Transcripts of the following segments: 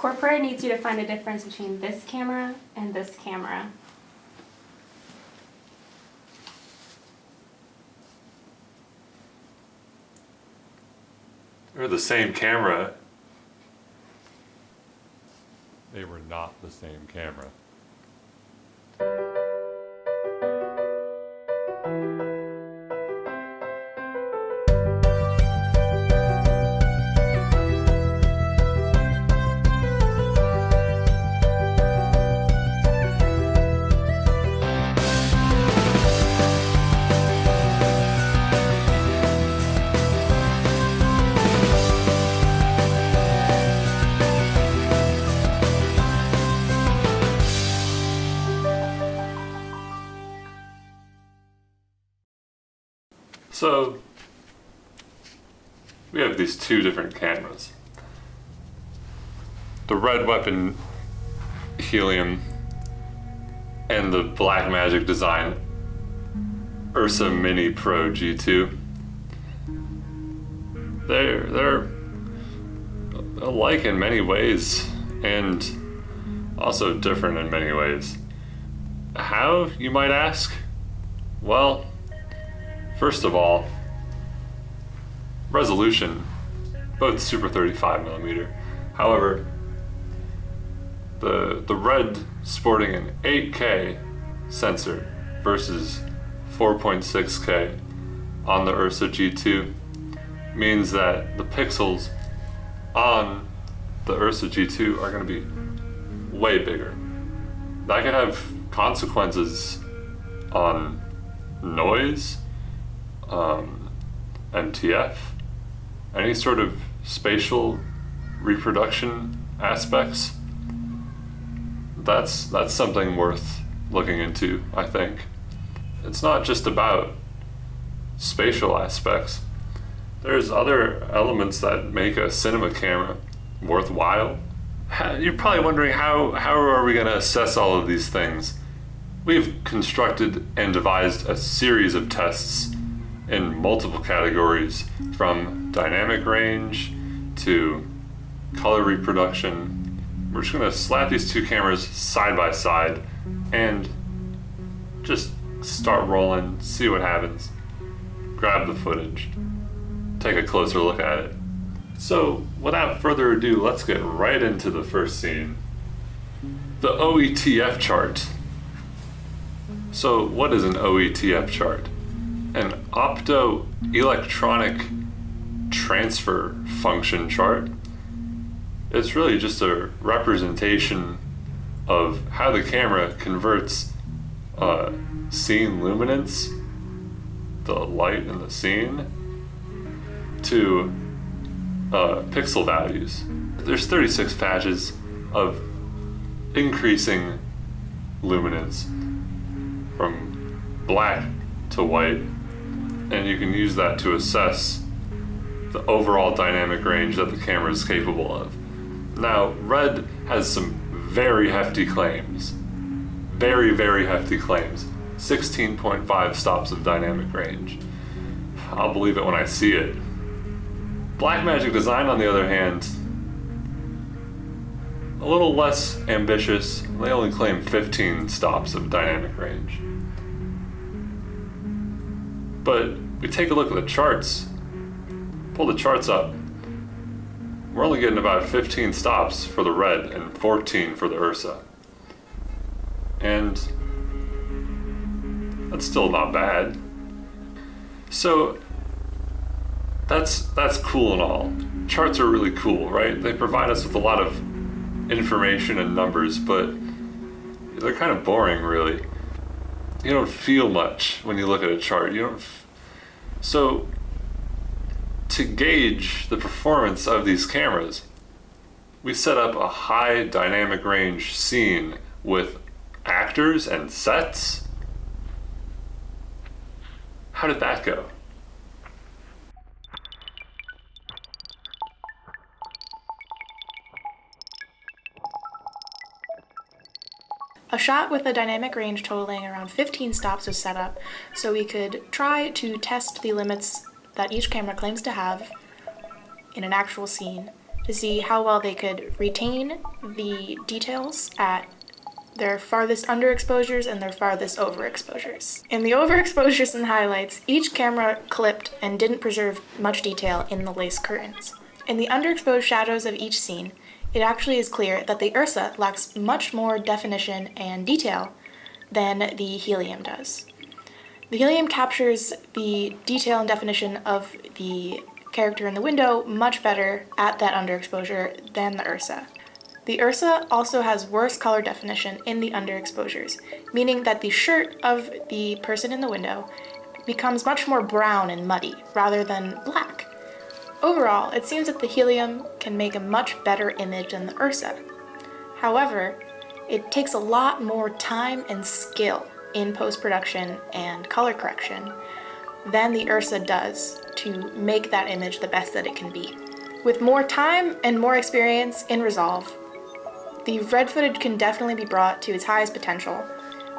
Corporate needs you to find a difference between this camera and this camera. They're the same camera. They were not the same camera. So we have these two different cameras. The red weapon helium and the Blackmagic design Ursa Mini Pro G2. They're they're alike in many ways and also different in many ways. How, you might ask? Well, First of all, resolution, both super 35 millimeter. However, the the red sporting an 8K sensor versus 4.6K on the Ursa G2 means that the pixels on the Ursa G2 are going to be way bigger. That could have consequences on noise, um, MTF, any sort of spatial reproduction aspects, that's that's something worth looking into, I think. It's not just about spatial aspects. There's other elements that make a cinema camera worthwhile. You're probably wondering how, how are we going to assess all of these things? We've constructed and devised a series of tests in multiple categories from dynamic range to color reproduction. We're just gonna slap these two cameras side by side and just start rolling, see what happens. Grab the footage, take a closer look at it. So without further ado, let's get right into the first scene. The OETF chart. So what is an OETF chart? An optoelectronic transfer function chart. It's really just a representation of how the camera converts uh, scene luminance, the light in the scene, to uh, pixel values. There's 36 patches of increasing luminance from black to white and you can use that to assess the overall dynamic range that the camera is capable of. Now, Red has some very hefty claims. Very, very hefty claims. 16.5 stops of dynamic range. I'll believe it when I see it. Blackmagic Design, on the other hand, a little less ambitious. They only claim 15 stops of dynamic range. But we take a look at the charts, pull the charts up, we're only getting about 15 stops for the red and 14 for the Ursa. And that's still not bad. So that's that's cool and all. Charts are really cool, right? They provide us with a lot of information and numbers, but they're kind of boring really. You don't feel much when you look at a chart. You don't so to gauge the performance of these cameras, we set up a high dynamic range scene with actors and sets. How did that go? A shot with a dynamic range totaling around 15 stops was set up so we could try to test the limits that each camera claims to have in an actual scene to see how well they could retain the details at their farthest underexposures and their farthest overexposures. In the overexposures and highlights, each camera clipped and didn't preserve much detail in the lace curtains. In the underexposed shadows of each scene, it actually is clear that the Ursa lacks much more definition and detail than the helium does. The helium captures the detail and definition of the character in the window much better at that underexposure than the Ursa. The Ursa also has worse color definition in the underexposures, meaning that the shirt of the person in the window becomes much more brown and muddy rather than black. Overall, it seems that the helium can make a much better image than the Ursa. However, it takes a lot more time and skill in post-production and color correction than the Ursa does to make that image the best that it can be. With more time and more experience in Resolve, the red footage can definitely be brought to its highest potential,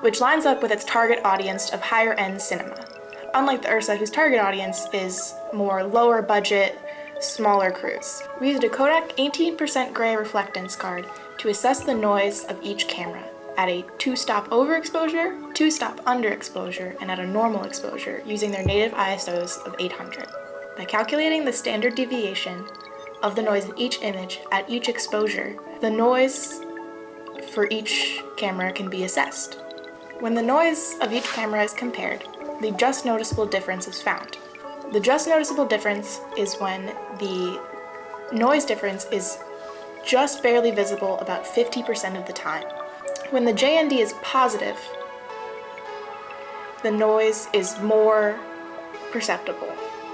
which lines up with its target audience of higher end cinema. Unlike the Ursa, whose target audience is more lower budget, smaller crews. We used a Kodak 18% gray reflectance card to assess the noise of each camera at a two-stop overexposure, two-stop underexposure, and at a normal exposure using their native ISOs of 800. By calculating the standard deviation of the noise in each image at each exposure, the noise for each camera can be assessed. When the noise of each camera is compared, the just noticeable difference is found. The just noticeable difference is when the noise difference is just barely visible about 50% of the time. When the JND is positive, the noise is more perceptible,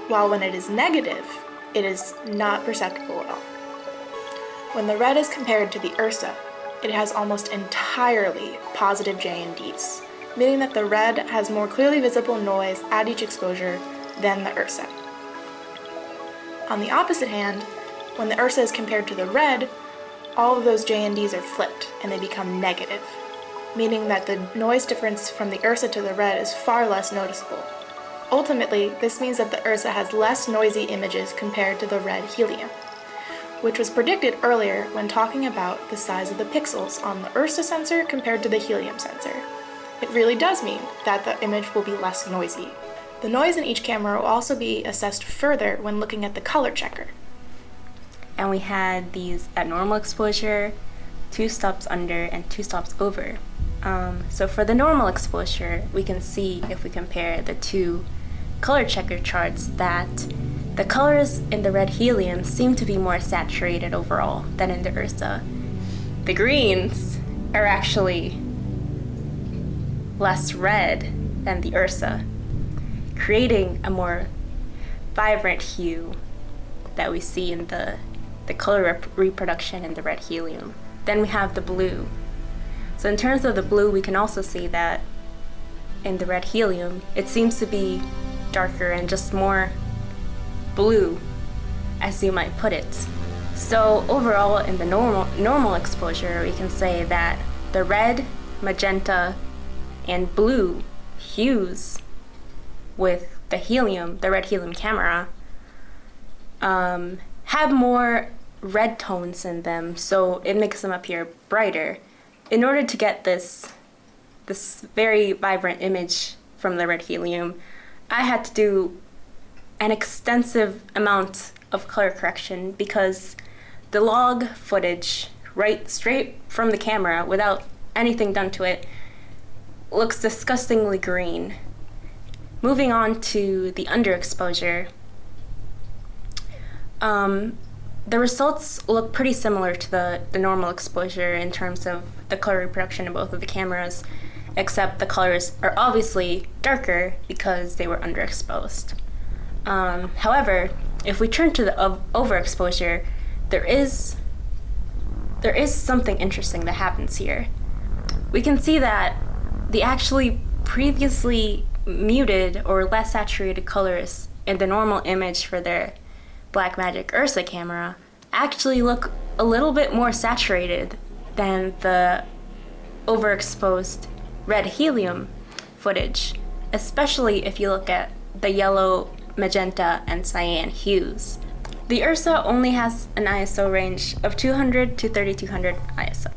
while when it is negative, it is not perceptible at all. When the red is compared to the Ursa, it has almost entirely positive JNDs, meaning that the red has more clearly visible noise at each exposure than the Ursa. On the opposite hand, when the Ursa is compared to the red, all of those JNDs are flipped and they become negative, meaning that the noise difference from the Ursa to the red is far less noticeable. Ultimately, this means that the Ursa has less noisy images compared to the red helium, which was predicted earlier when talking about the size of the pixels on the Ursa sensor compared to the helium sensor. It really does mean that the image will be less noisy. The noise in each camera will also be assessed further when looking at the color checker. and we had these at normal exposure, two stops under, and two stops over. Um, so for the normal exposure, we can see if we compare the two color checker charts that the colors in the red helium seem to be more saturated overall than in the Ursa. The greens are actually less red than the Ursa, creating a more vibrant hue that we see in the, the color rep- reproduction in the red helium. Then we have the blue. So in terms of the blue, we can also see that in the red helium, it seems to be darker and just more blue, as you might put it. So overall, in the normal normal exposure, we can say that the red, magenta, and blue hues with the helium, the red helium camera, um, have more red tones in them, so it makes them appear brighter. In order to get this this very vibrant image from the red helium, I had to do an extensive amount of color correction because the log footage, right straight from the camera without anything done to it, looks disgustingly green. Moving on to the underexposure, um, the results look pretty similar to the, the normal exposure in terms of the color reproduction in both of the cameras, except the colors are obviously darker because they were underexposed. Um, however, if we turn to the overexposure, there is there is something interesting that happens here. We can see that the actually previously muted or less saturated colors in the normal image for their Blackmagic Ursa camera actually look a little bit more saturated than the overexposed red helium footage, especially if you look at the yellow, magenta, and cyan hues. The Ursa only has an ISO range of 200 to 3200 ISO,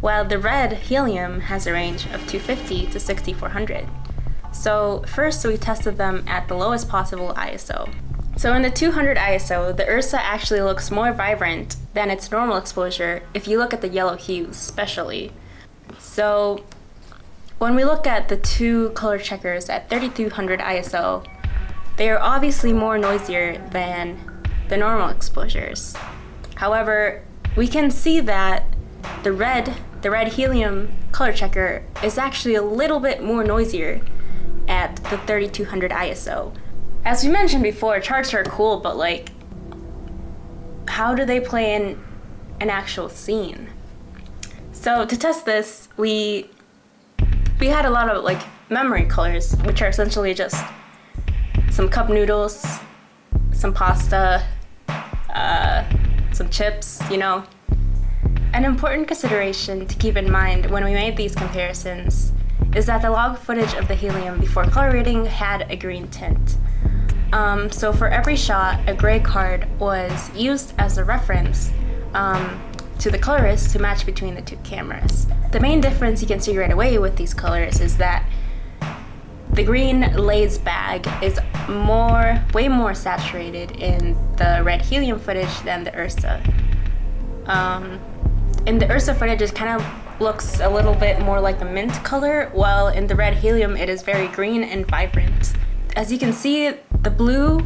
while the red helium has a range of 250 to 6400. So first we tested them at the lowest possible ISO. So in the 200 ISO, the Ursa actually looks more vibrant than its normal exposure if you look at the yellow hues especially. So when we look at the two color checkers at 3200 ISO, they are obviously more noisier than the normal exposures. However, we can see that the red, the red helium color checker is actually a little bit more noisier at the 3200 ISO. As we mentioned before, charts are cool, but like, how do they play in an actual scene? So to test this, we we had a lot of like memory colors, which are essentially just some cup noodles, some pasta, uh, some chips, you know. An important consideration to keep in mind when we made these comparisons is that the log footage of the helium before color reading had a green tint. Um, so for every shot, a gray card was used as a reference um, to the colorist to match between the two cameras. The main difference you can see right away with these colors is that the green Lay's bag is more, way more saturated in the red helium footage than the Ursa. Um, in the Ursa footage, it kind of looks a little bit more like a mint color, while in the red helium, it is very green and vibrant. As you can see, the blue,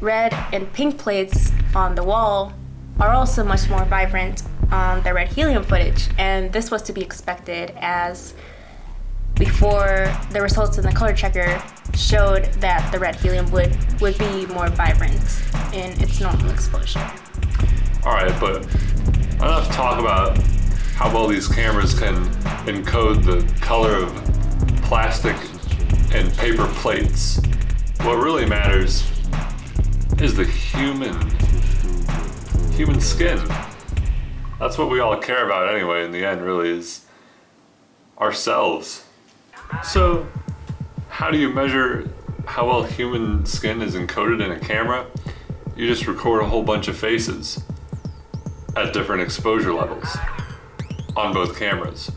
red, and pink plates on the wall are also much more vibrant on the red helium footage, and this was to be expected as before the results in the color checker showed that the red helium would, would be more vibrant in its normal exposure. All right, but enough talk about how well these cameras can encode the color of plastic and paper plates. What really matters is the human human skin. That's what we all care about anyway in the end really is ourselves. So, how do you measure how well human skin is encoded in a camera? You just record a whole bunch of faces at different exposure levels on both cameras.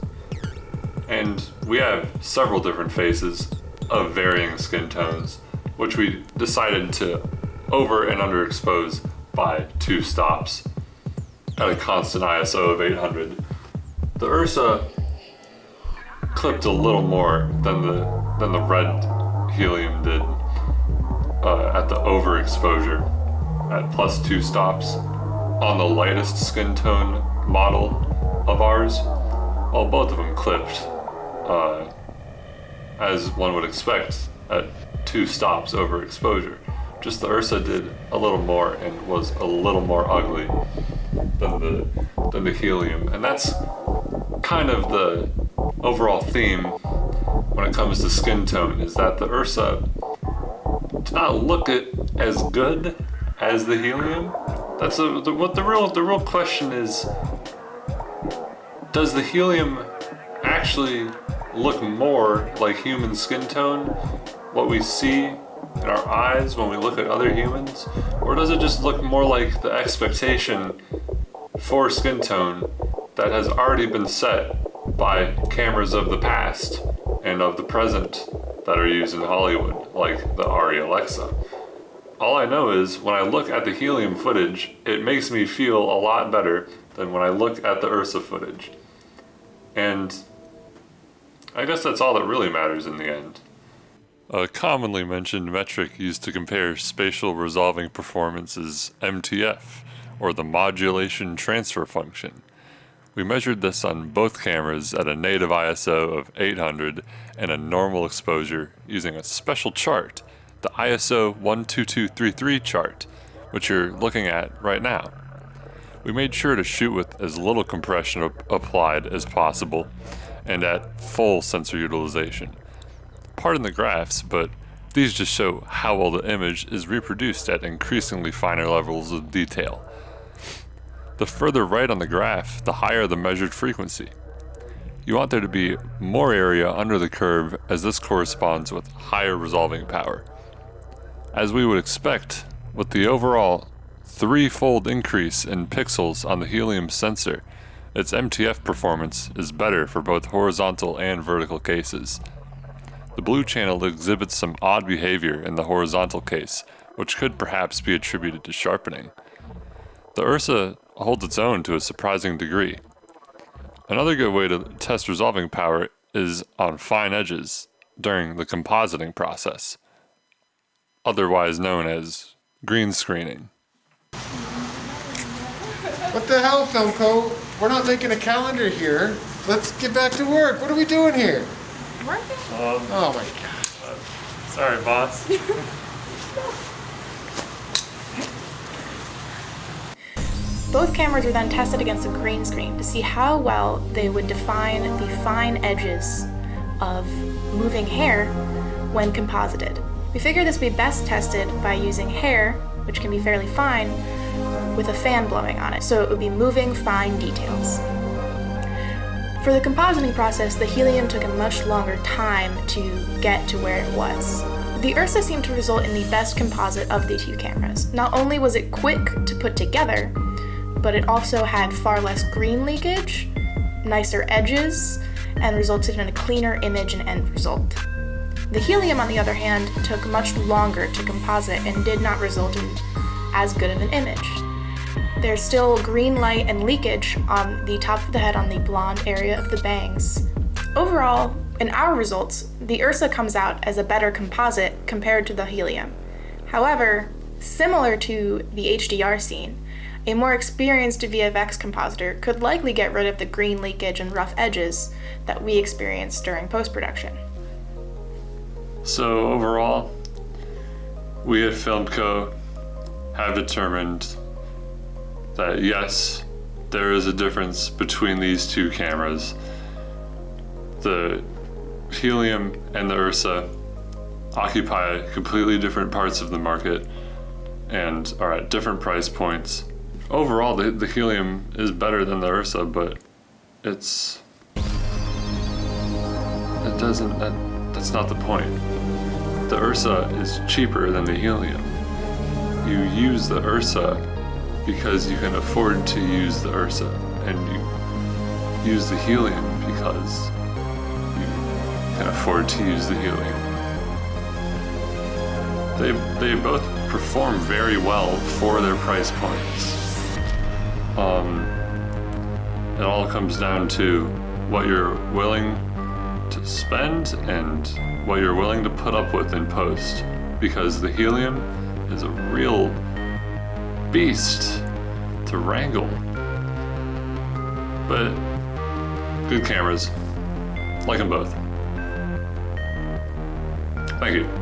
And we have several different faces of varying skin tones, which we decided to over and underexpose by two stops at a constant ISO of 800. The Ursa clipped a little more than the than the red helium did uh, at the overexposure at plus two stops on the lightest skin tone model of ours. Well, both of them clipped uh, as one would expect at two stops overexposure. Just the Ursa did a little more and was a little more ugly than the than the helium, and that's kind of the overall theme when it comes to skin tone is that the Ursa did not look it as good as the helium. That's a, the, what the real the real question is. Does the helium actually look more like human skin tone? What we see in our eyes when we look at other humans? Or does it just look more like the expectation for skin tone that has already been set by cameras of the past and of the present that are used in Hollywood, like the ARRI Alexa. All I know is when I look at the helium footage, it makes me feel a lot better than when I look at the Ursa footage. And I guess that's all that really matters in the end. A commonly mentioned metric used to compare spatial resolving performance is MTF, or the modulation transfer function. We measured this on both cameras at a native ISO of 800 and a normal exposure using a special chart, the ISO 12233 chart, which you're looking at right now. We made sure to shoot with as little compression applied as possible and at full sensor utilization. Pardon the graphs, but these just show how well the image is reproduced at increasingly finer levels of detail. The further right on the graph, the higher the measured frequency. You want there to be more area under the curve as this corresponds with higher resolving power. As we would expect, with the overall threefold increase in pixels on the helium sensor. Its MTF performance is better for both horizontal and vertical cases. The blue channel exhibits some odd behavior in the horizontal case, which could perhaps be attributed to sharpening. The Ursa holds its own to a surprising degree. Another good way to test resolving power is on fine edges during the compositing process, otherwise known as green screening. What the hell, Filmco? We're not making a calendar here. Let's get back to work. What are we doing here? Um, oh my god. Uh, sorry, boss. Both cameras were then tested against a green screen to see how well they would define the fine edges of moving hair when composited. We figured this would be best tested by using hair, which can be fairly fine, with a fan blowing on it, so it would be moving fine details. For the compositing process, the helium took a much longer time to get to where it was. The Ursa seemed to result in the best composite of the two cameras. Not only was it quick to put together, but it also had far less green leakage, nicer edges, and resulted in a cleaner image and end result. The helium, on the other hand, took much longer to composite and did not result in as good of an image. There's still green light and leakage on the top of the head on the blonde area of the bangs. Overall, in our results, the Ursa comes out as a better composite compared to the helium. However, similar to the HDR scene, a more experienced VFX compositor could likely get rid of the green leakage and rough edges that we experienced during post production. So overall, we at Filmco have determined that yes, there is a difference between these two cameras. The Helium and the Ursa occupy completely different parts of the market and are at different price points. Overall, the, the Helium is better than the Ursa, but it's it doesn't that's not the point. The Ursa is cheaper than the Helium. You use the Ursa because you can afford to use the Ursa, and you use the Helium because you can afford to use the Helium. They they both perform very well for their price points. Um, it all comes down to what you're willing to spend and what you're willing to put up with in post because the helium is a real beast to wrangle. But good cameras. Like them both. Thank you.